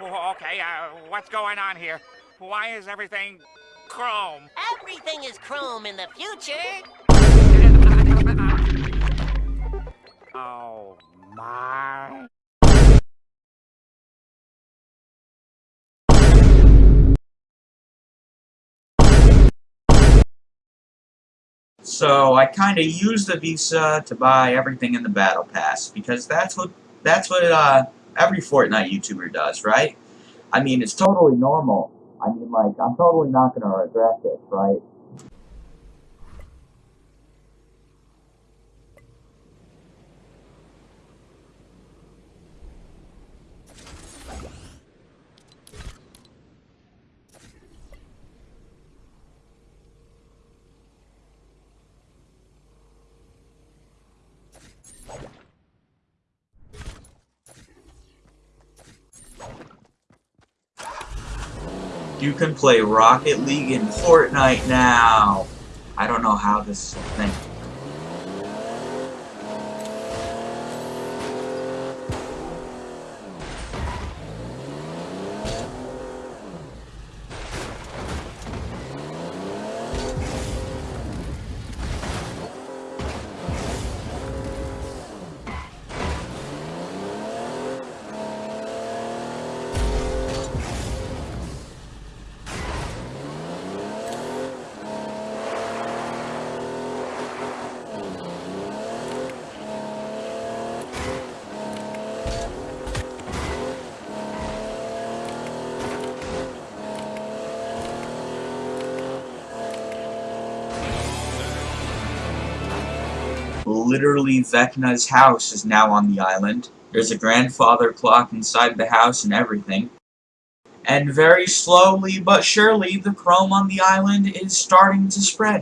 Oh, okay, uh, what's going on here? Why is everything chrome? Everything is chrome in the future. Oh, my. So I kind of use the Visa to buy everything in the Battle Pass because that's what that's what uh, every Fortnite YouTuber does, right? I mean, it's totally normal. I mean, like, I'm totally not gonna regret this, right? You can play Rocket League in Fortnite now. I don't know how this is a thing. Literally, Vecna's house is now on the island. There's a grandfather clock inside the house and everything. And very slowly but surely, the chrome on the island is starting to spread.